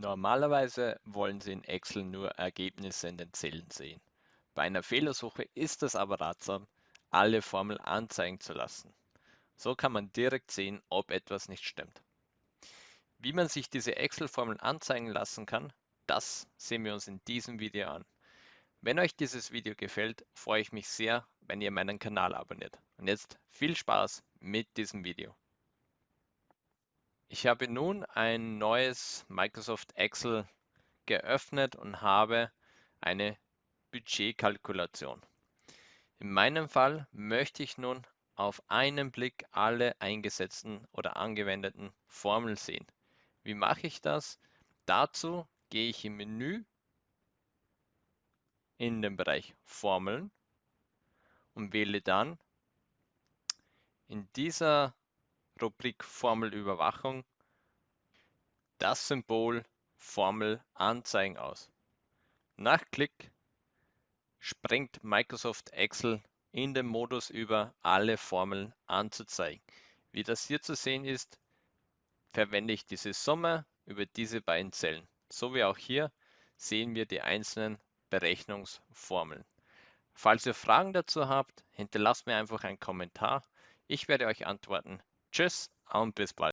Normalerweise wollen Sie in Excel nur Ergebnisse in den Zellen sehen. Bei einer Fehlersuche ist es aber ratsam, alle Formeln anzeigen zu lassen. So kann man direkt sehen, ob etwas nicht stimmt. Wie man sich diese Excel-Formeln anzeigen lassen kann, das sehen wir uns in diesem Video an. Wenn euch dieses Video gefällt, freue ich mich sehr, wenn ihr meinen Kanal abonniert. Und jetzt viel Spaß mit diesem Video. Ich habe nun ein neues Microsoft Excel geöffnet und habe eine Budgetkalkulation. In meinem Fall möchte ich nun auf einen Blick alle eingesetzten oder angewendeten Formeln sehen. Wie mache ich das? Dazu gehe ich im Menü in den Bereich Formeln und wähle dann in dieser Rubrik Formelüberwachung das Symbol Formel anzeigen aus. Nach Klick springt Microsoft Excel in den Modus über, alle Formeln anzuzeigen. Wie das hier zu sehen ist, verwende ich diese Summe über diese beiden Zellen. So wie auch hier sehen wir die einzelnen Berechnungsformeln. Falls ihr Fragen dazu habt, hinterlasst mir einfach einen Kommentar. Ich werde euch antworten. Tschüss und bis bald.